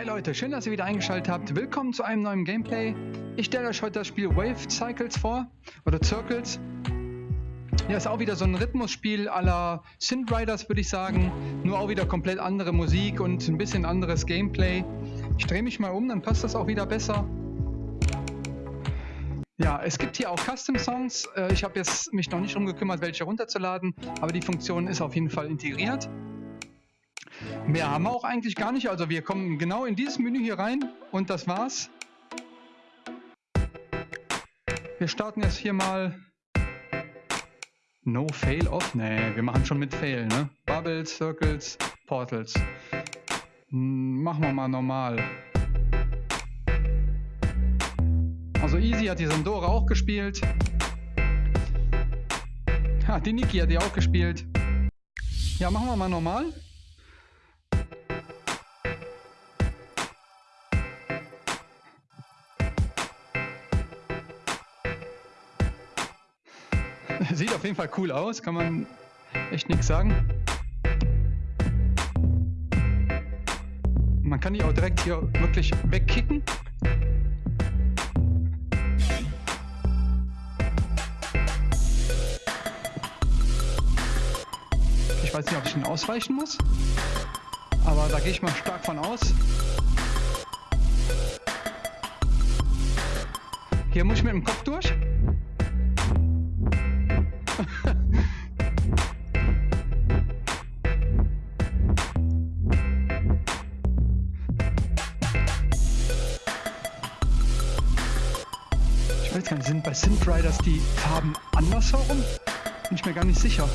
Hi Leute, schön, dass ihr wieder eingeschaltet habt. Willkommen zu einem neuen Gameplay. Ich stelle euch heute das Spiel Wave Cycles vor, oder Circles. Ja, ist auch wieder so ein Rhythmusspiel aller Synth Riders, würde ich sagen. Nur auch wieder komplett andere Musik und ein bisschen anderes Gameplay. Ich drehe mich mal um, dann passt das auch wieder besser. Ja, es gibt hier auch Custom Songs. Äh, ich habe jetzt mich noch nicht darum gekümmert, welche runterzuladen, aber die Funktion ist auf jeden Fall integriert. Mehr haben wir auch eigentlich gar nicht. Also wir kommen genau in dieses Menü hier rein und das war's. Wir starten jetzt hier mal No Fail Off. Nee, wir machen schon mit Fail, ne? Bubbles, Circles, Portals. Hm, machen wir mal normal. Also Easy hat die Sandora auch gespielt. Ha, die Niki hat die auch gespielt. Ja, machen wir mal normal. Sieht auf jeden Fall cool aus, kann man echt nichts sagen. Man kann die auch direkt hier wirklich wegkicken. Ich weiß nicht, ob ich ihn ausweichen muss. Aber da gehe ich mal stark von aus. Hier muss ich mit dem Kopf durch. Ich weiß gar nicht, sind bei Synth Riders die Farben andersherum? Bin ich mir gar nicht sicher.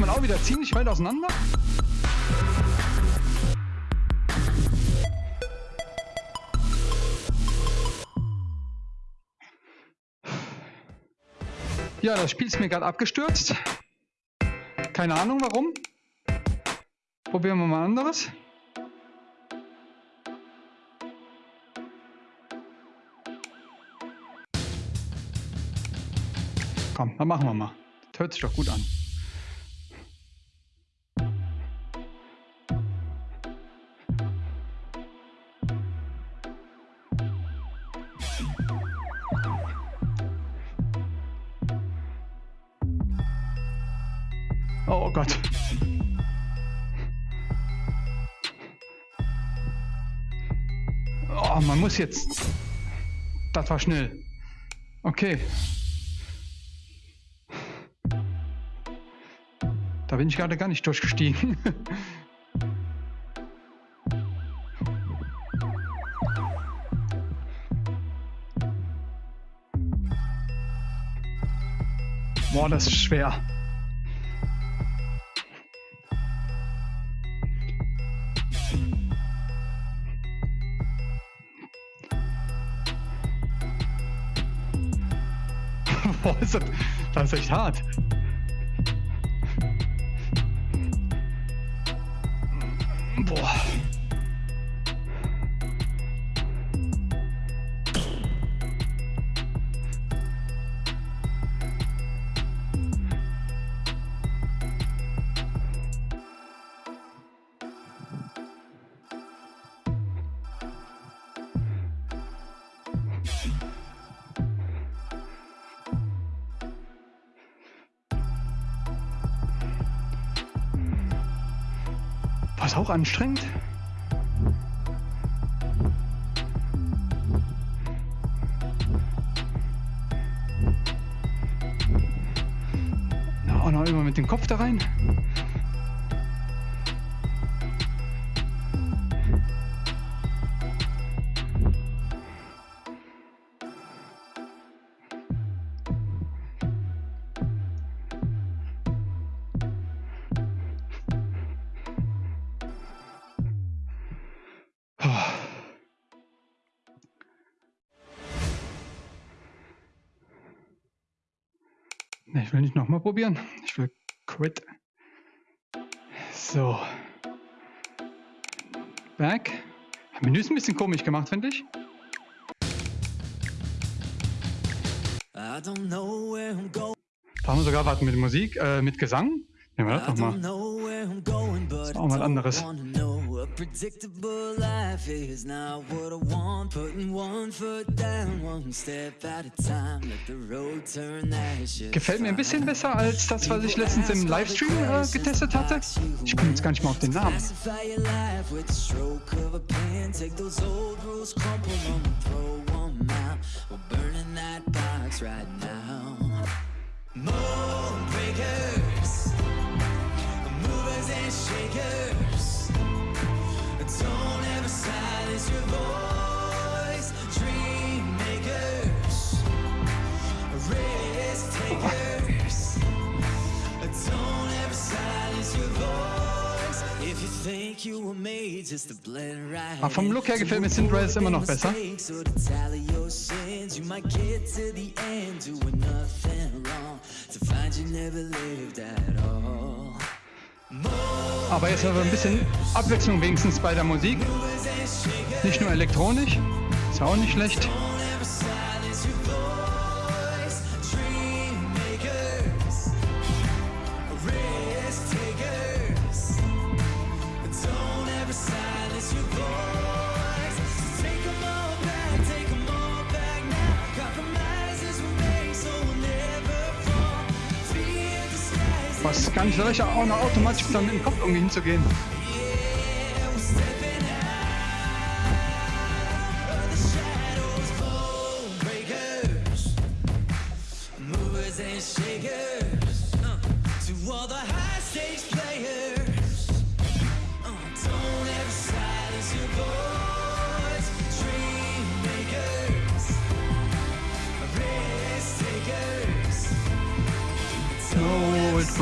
man auch wieder ziemlich weit auseinander. Ja, das Spiel ist mir gerade abgestürzt. Keine Ahnung warum. Probieren wir mal anderes. Komm, dann machen wir mal. Das hört sich doch gut an. Muss jetzt... Das war schnell. Okay. Da bin ich gerade gar nicht durchgestiegen. Boah, das ist schwer. Boah, ist das, das ist echt hart. Boah. Anstrengend? Auch noch immer mit dem Kopf da rein. Probieren. Ich will quit. So. Back. Menü ist ein bisschen komisch gemacht, finde ich. Da haben wir sogar was mit Musik, äh, mit Gesang. Nehmen wir das doch mal. Das ist auch mal anderes. Predictable life is not what I want. Putting one foot down, one step at a time. Let the road turn that shit. Gefällt mir ein bisschen besser als das, was ich letztens im Livestream äh, getestet hatte. Ich komme jetzt gar nicht mal auf den Namen. Moon Aber vom Look her gefällt mir Synthrise immer noch besser. Aber jetzt haben wir ein bisschen Abwechslung wenigstens bei der Musik. Nicht nur elektronisch, ist auch nicht schlecht. Gar nicht so leicht, auch noch automatisch dann dem Kopf irgendwie hinzugehen.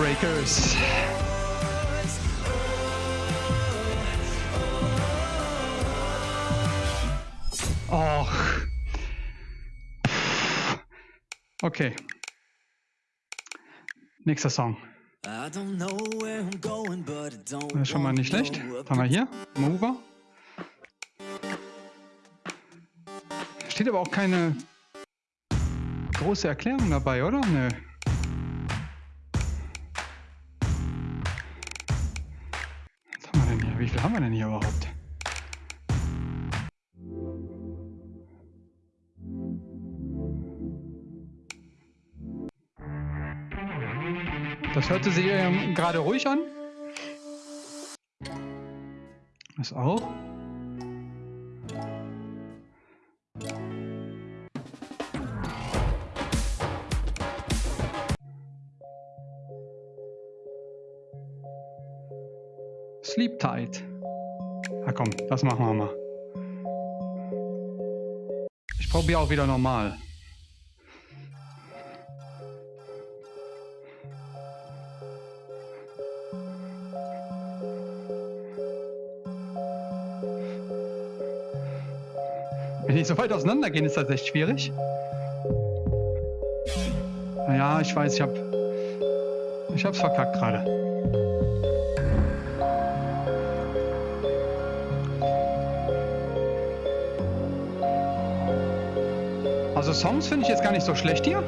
Breakers. Och. Okay. Nächster Song. Das ist schon mal nicht schlecht. Haben wir hier. Mover. Steht aber auch keine große Erklärung dabei, oder? Nö. Wie viel haben wir denn hier überhaupt? Das hörte sich ähm, gerade ruhig an. Das auch. Tight. Na komm, das machen wir mal. Ich probiere auch wieder normal. Wenn die so weit auseinander gehen, ist das echt schwierig. Naja, ich weiß, ich hab... Ich hab's verkackt gerade. Also Songs finde ich jetzt gar nicht so schlecht hier.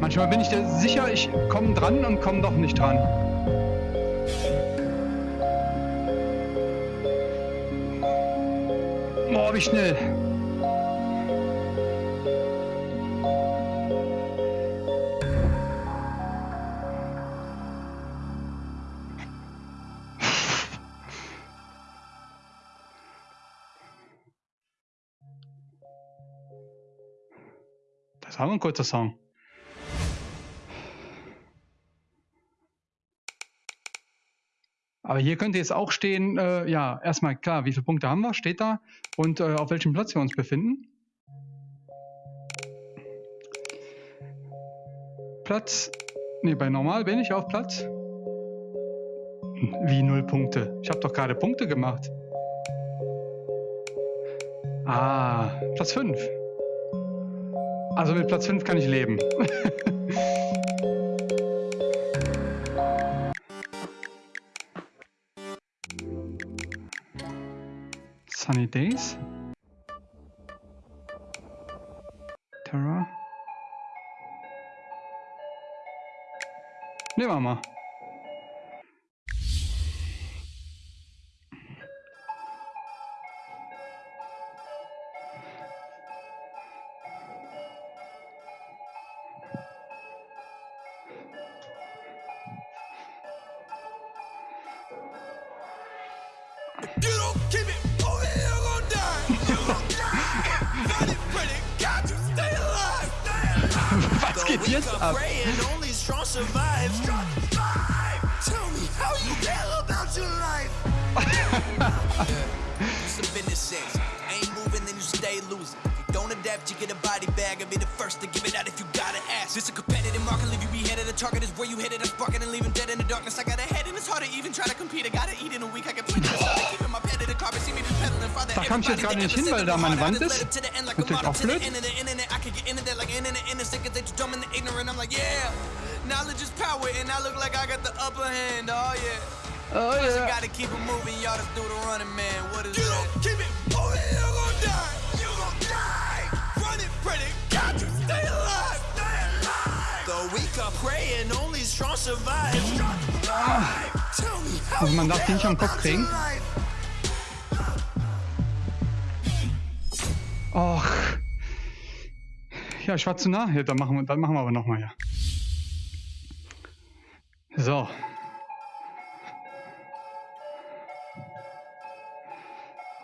Manchmal bin ich dir sicher, ich komme dran und komme doch nicht dran. Boah, wie schnell. Ein kurzer Song. Aber hier könnte jetzt auch stehen, äh, ja, erstmal klar, wie viele Punkte haben wir, steht da und äh, auf welchem Platz wir uns befinden. Platz, ne, bei normal bin ich auf Platz. Wie null Punkte? Ich habe doch gerade Punkte gemacht. Ah, Platz 5. Also mit Platz 5 kann ich leben. Sunny Days. Terra. Nehmen wir mal. Don't adapt, you get a body bag and be the first to give it out if you gotta ask. This a competitive market, leave you beheaded. The target is where you hit it, I'm sparking and leaving dead in the darkness. I got a head and it's hard to even try to compete. I gotta eat in a week, I can plenty of stuff. Keeping my pet in the carpet, see me just pedaling farther. Da kam ich jetzt gerade nicht hin, weil da meine Wand ist. Natürlich auch blöd. Knowledge is power, and I look like I got the upper hand. Oh yeah. Oh yeah. Gotta keep it moving, y'all just do the running, man. What is you that? Don't keep it moving, you're gonna die. You gonna die. Running, pretty, got to stay alive. Stay alive. The weak are praying, only strong survive. Strong survive. Tell me how also man darf den nicht am Kopf kriegen. Och. Ja, ich war zu nah. Ja, dann machen wir, dann machen wir aber nochmal, ja. So.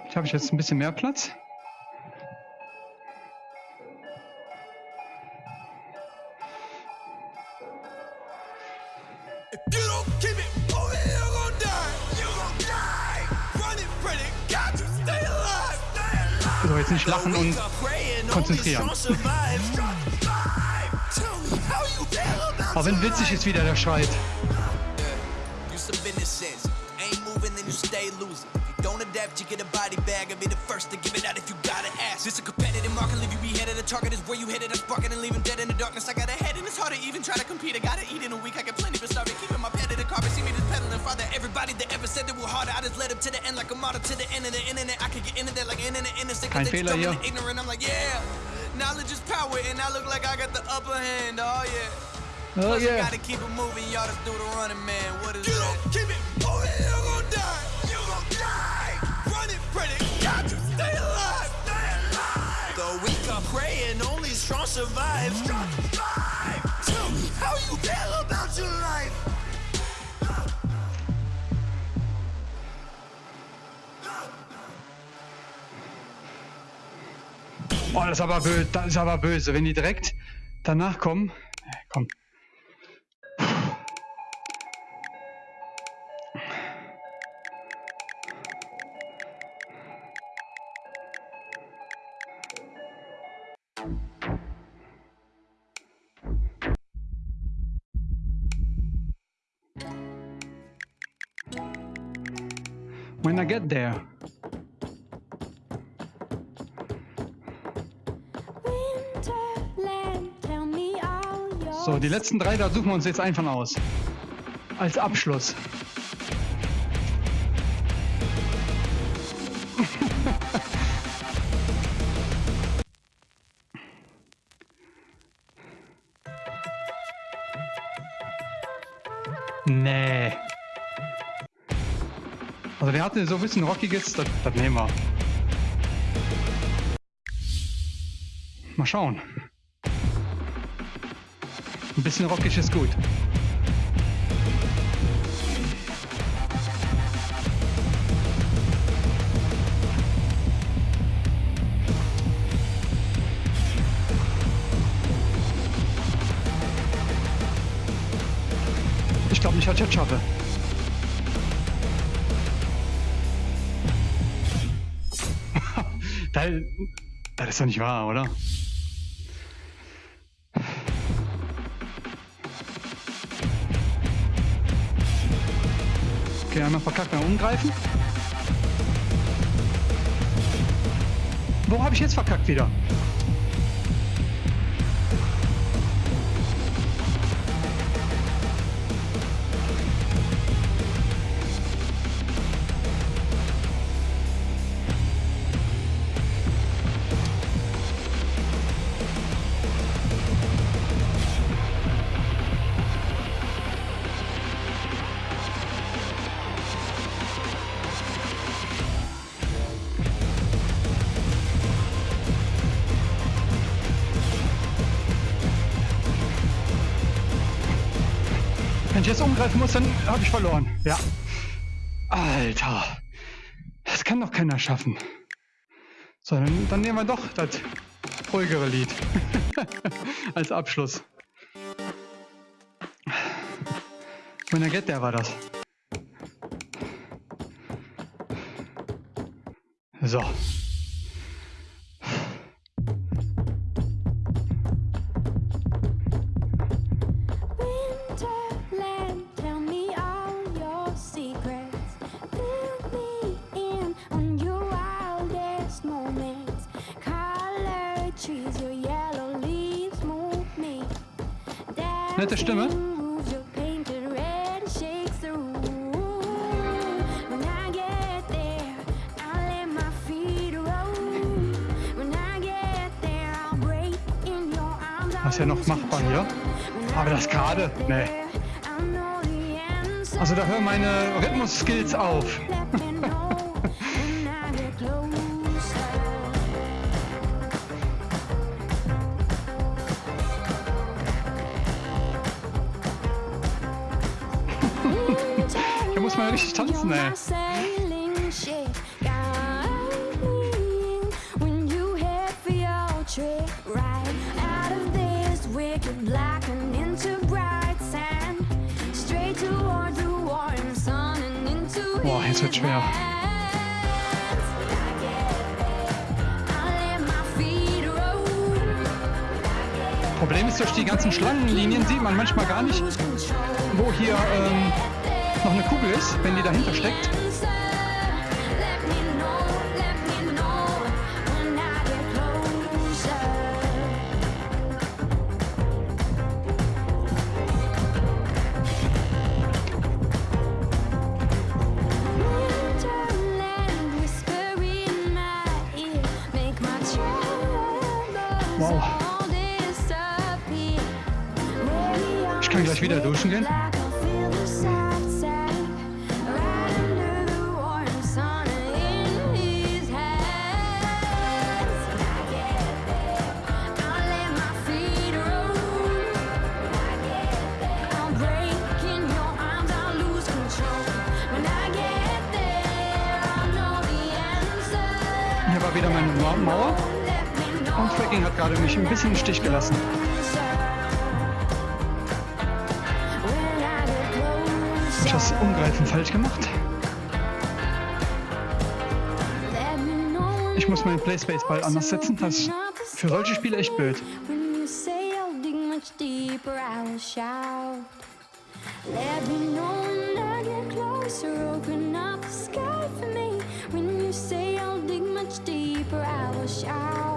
Ich habe jetzt ein bisschen mehr Platz. So, jetzt nicht lachen und konzentrieren. Aber wenn witzig ist wieder der schreit. Don't adapt, you get a body bag and be the first to give it out if you gotta ask. This a competitive market, leave you beheaded. The target is where you hit it. I'm sparking and leaving dead in the darkness. I got a head and it's hard to even try to compete. I gotta eat in a week, I get plenty but starving. Keeping my pet in the carpet, see me just farther. Everybody that ever said they were harder, I just led up to the end like a model to the end of the internet. I could get into that like internet innocent. Fehler hier. Ignorant, I'm like, yeah. Knowledge is power, and I look like I got the upper hand. Oh yeah. Oh Plus yeah. Gotta keep it moving, y'all just do the running, man. What is you that? Keep it moving, you're gonna die. You gonna die. Running, pretty, got to stay alive. Stay alive. The weak are praying, only strong survive. Strong survive. Tell me how you feel about your life. Oh, das ist aber böse, das ist aber böse. Wenn die direkt danach kommen. Komm. When I get there. So, die letzten drei, da suchen wir uns jetzt einfach aus. Als Abschluss. Also der hatte so ein bisschen rockiges, das, das nehmen wir. Mal schauen. Ein bisschen rockig ist gut. Ich glaube nicht, dass ich das schaffe. Das ist doch nicht wahr, oder? Okay, einmal verkackt, mal umgreifen. Wo habe ich jetzt verkackt wieder? Jetzt umgreifen muss, dann habe ich verloren. Ja. Alter. Das kann doch keiner schaffen. So, dann, dann nehmen wir doch das ruhigere Lied. Als Abschluss. I get there war das. So. Your arms. Das ist ja noch machbar hier. Aber das gerade? Nee. Also da hören meine Rhythmus-Skills auf. And into Boah, jetzt wird schwer. Problem ist, durch die ganzen Schlangenlinien sieht man manchmal gar nicht, wo hier ähm, noch eine Kugel ist, wenn die dahinter steckt. Wow. Ich kann gleich wieder duschen gehen. Und Fracking hat gerade mich ein bisschen im Stich gelassen. Ich das Umgreifen falsch gemacht? Ich muss meinen Playspace Ball anders setzen. Das ist für solche Spiele echt blöd. Deeper, I will shout.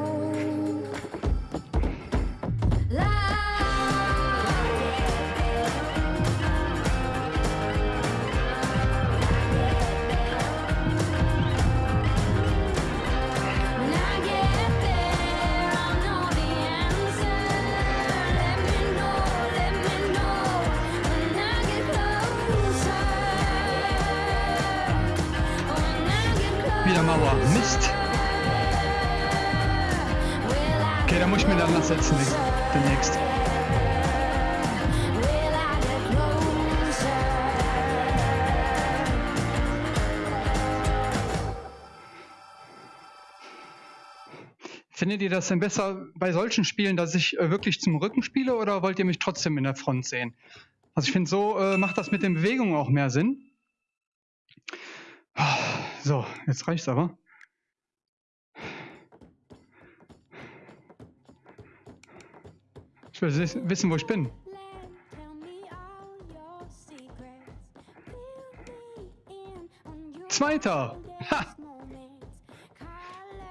Findet ihr das denn besser bei solchen Spielen, dass ich äh, wirklich zum Rücken spiele oder wollt ihr mich trotzdem in der Front sehen? Also ich finde, so äh, macht das mit den Bewegungen auch mehr Sinn. So, jetzt reicht's aber. Ich will wissen, wo ich bin. Zweiter. Ha,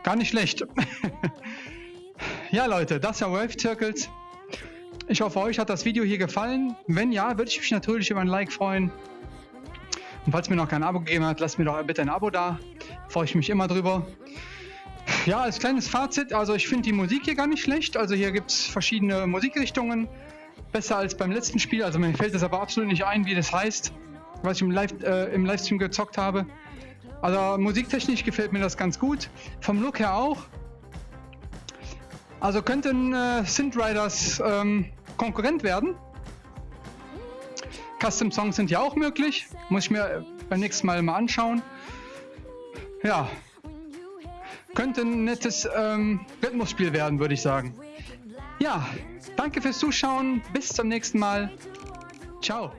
gar nicht schlecht. ja, Leute, das ja Wave Circles. Ich hoffe, euch hat das Video hier gefallen. Wenn ja, würde ich mich natürlich über ein Like freuen. Und falls mir noch kein Abo gegeben hat, lasst mir doch bitte ein Abo da. Freue ich mich immer drüber. Ja, als kleines Fazit, also ich finde die Musik hier gar nicht schlecht. Also hier gibt es verschiedene Musikrichtungen. Besser als beim letzten Spiel. Also mir fällt es aber absolut nicht ein, wie das heißt, was ich im, Live, äh, im Livestream gezockt habe. Also musiktechnisch gefällt mir das ganz gut. Vom Look her auch. Also könnten äh, Synth Riders ähm, Konkurrent werden. Custom-Songs sind ja auch möglich. Muss ich mir beim nächsten Mal mal anschauen. Ja. Könnte ein nettes ähm, Rhythmusspiel werden, würde ich sagen. Ja, danke fürs Zuschauen. Bis zum nächsten Mal. Ciao.